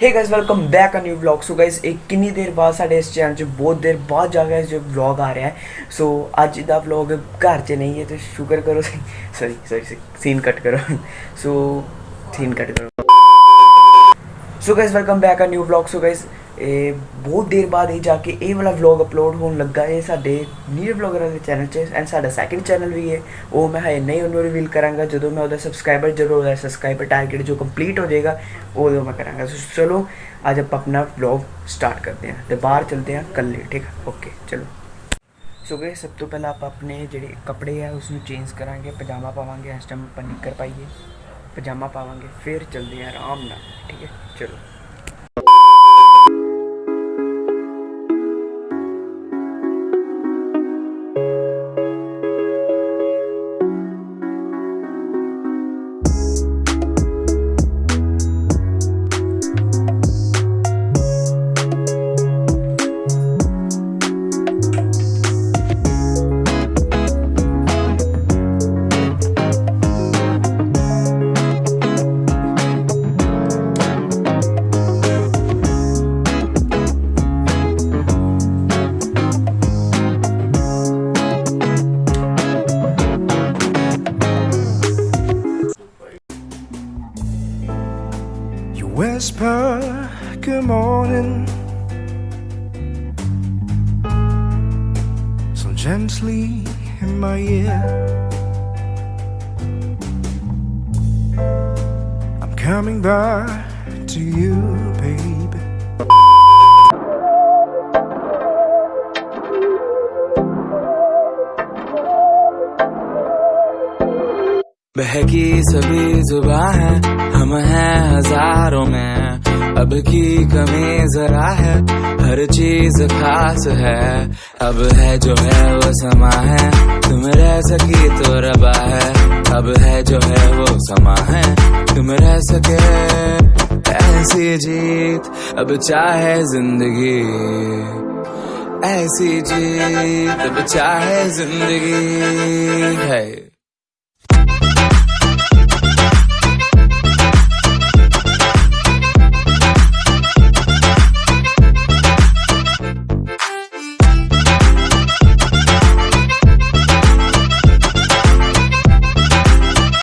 Hey guys welcome back a new blog so guys एक किन्नी देर बाद साढ़े इस चैनल च बहुत देर बाद जा जो ब्लॉग आ रहा है। सो so, अज का ब्लॉग घर च नहीं है तो शुक्र करो। सॉरी सॉरी सीन कट करो। सो so, सीन कट करो। so guys welcome back a new vlog so guys ਇਹ ਬਹੁਤ ਦੇਰ ਬਾਅਦ ਇਹ ਜਾ ਕੇ ਇਹ ਵਾਲਾ ਵਲੌਗ ਅਪਲੋਡ ਹੋਣ ਲੱਗਾ ਹੈ ਸਾਡੇ ਨੀਰ ਵਲੌਗਰਾਂ ਦੇ ਚੈਨਲ 'ਚ ਐਂਡ ਸਾਡਾ ਸੈਕੰਡ ਚੈਨਲ ਵੀ ਹੈ ਉਹ ਮੈਂ ਹਜੇ ਨਹੀਂ ਉਹਨੂੰ ਰਿਵੀਲ ਕਰਾਂਗਾ ਜਦੋਂ ਮੈਂ ਉਹਦਾ ਸਬਸਕ੍ਰਾਈਬਰ ਜਦੋਂ ਉਹਦਾ ਸਬਸਕ੍ਰਾਈਬਰ ਟਾਰਗੇਟ ਜੋ ਕੰਪਲੀਟ ਹੋ ਜਾਏਗਾ ਉਦੋਂ ਮੈਂ ਕਰਾਂਗਾ ਸੋ ਚਲੋ ਅੱਜ ਆਪਾਂ ਆਪਣਾ ਵਲੌਗ ਸਟਾਰਟ ਕਰਦੇ ਹਾਂ ਤੇ ਬਾਹਰ ਚਲਦੇ ਹਾਂ ਕੱਲੇ ਠੀਕ ਹੈ ਓਕੇ ਚਲੋ ਸੋ ਗਏ ਸਭ ਤੋਂ ਪਹਿਲਾਂ ਆਪਾਂ ਆਪਣੇ ਜਿਹੜੇ ਕੱਪੜੇ ਆ ਉਸ ਨੂੰ ਚੇਂਜ ਕਰਾਂਗੇ ਪਜਾਮਾ ਪਾਵਾਂਗੇ ਇਸ ਟਾਈਮ ਆਪਾਂ ਨਿੱਕਰ ਪਾਈਏ पजामा पावे फिर चलते हैं आराम न ठीक है? चलो। Whisper good morning so gently in my ear. I'm coming back to you, baby. बहकी सभी जुबा है, हम हैं हज़ारों में। अब की कमी जरा है, हर चीज़ खास है। अब है जो है वो समा है, तुम रह सकी तो रबा है। अब है जो है वो समा है, तुम रह सके। ऐसी जीत, अब चाहे ज़िंदगी। ऐसी जीत, अब चाहे ज़िंदगी। है।